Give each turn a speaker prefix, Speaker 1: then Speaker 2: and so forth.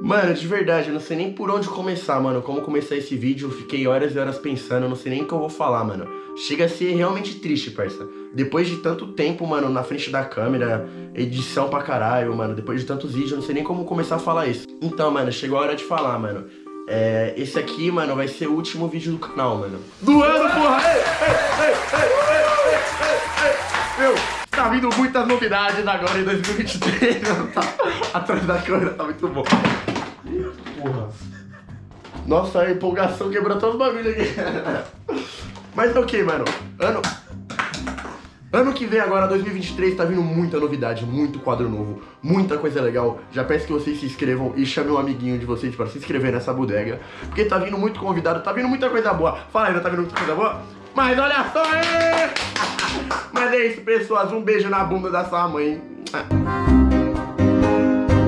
Speaker 1: Mano, de verdade, eu não sei nem por onde começar, mano. Como começar esse vídeo, eu fiquei horas e horas pensando, eu não sei nem o que eu vou falar, mano. Chega a ser realmente triste, parça. Depois de tanto tempo, mano, na frente da câmera, edição pra caralho, mano, depois de tantos vídeos, eu não sei nem como começar a falar isso. Então, mano, chegou a hora de falar, mano. É, esse aqui, mano, vai ser o último vídeo do canal, mano. Do ano, porra! Ei, ei, ei, Meu, tá vindo muitas novidades agora em 2023, mano. Tá, atrás da câmera tá muito bom. Porra. Nossa, a empolgação quebrou todos os bagulhos aqui. Mas é ok, mano. Ano... Ano que vem agora, 2023, tá vindo muita novidade, muito quadro novo, muita coisa legal. Já peço que vocês se inscrevam e chamem um amiguinho de vocês para se inscrever nessa bodega. Porque tá vindo muito convidado, tá vindo muita coisa boa. Fala não tá vindo muita coisa boa? Mas olha só aí! Mas é isso, pessoas. Um beijo na bunda da sua mãe.